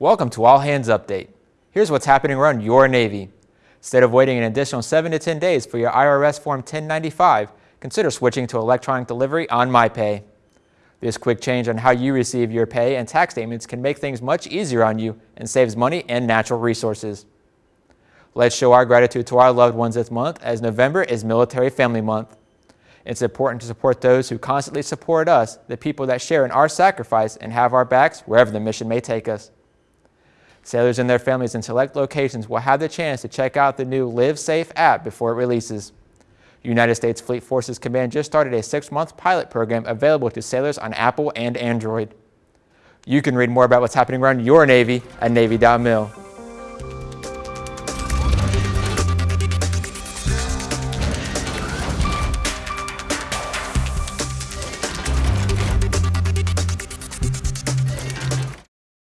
Welcome to All Hands Update. Here's what's happening around your Navy. Instead of waiting an additional 7 to 10 days for your IRS Form 1095, consider switching to electronic delivery on MyPay. This quick change on how you receive your pay and tax statements can make things much easier on you and saves money and natural resources. Let's show our gratitude to our loved ones this month as November is Military Family Month. It's important to support those who constantly support us, the people that share in our sacrifice and have our backs wherever the mission may take us. Sailors and their families in select locations will have the chance to check out the new Live Safe app before it releases. United States Fleet Forces Command just started a six-month pilot program available to sailors on Apple and Android. You can read more about what's happening around your Navy at Navy.mil.